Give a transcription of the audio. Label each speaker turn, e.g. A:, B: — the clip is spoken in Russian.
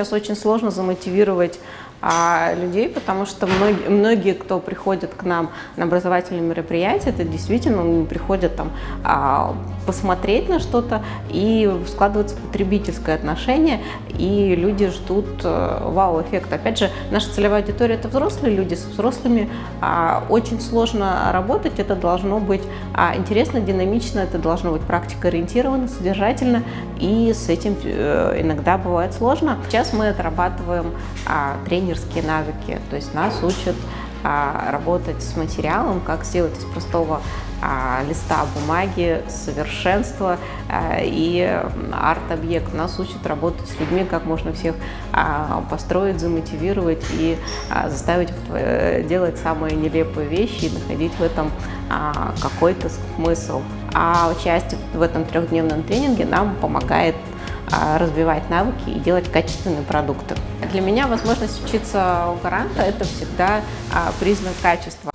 A: сейчас очень сложно замотивировать а, людей, потому что многие, многие, кто приходит к нам на образовательные мероприятия, это действительно приходят там а, посмотреть на что-то и складывается потребительское отношение, и люди ждут а, вау-эффекта. Опять же, наша целевая аудитория – это взрослые люди, с взрослыми а, очень сложно работать, это должно быть а, интересно, динамично, это должно быть практикоориентировано, содержательно, и с этим а, иногда бывает сложно. Сейчас мы отрабатываем а, тренинг тренерские навыки, то есть нас учат а, работать с материалом, как сделать из простого а, листа бумаги совершенство а, и арт-объект. Нас учат работать с людьми, как можно всех а, построить, замотивировать и а, заставить э, делать самые нелепые вещи и находить в этом а, какой-то смысл. А участие в этом трехдневном тренинге нам помогает развивать навыки и делать качественные продукты. Для меня возможность учиться у гаранта – это всегда а, признак качества.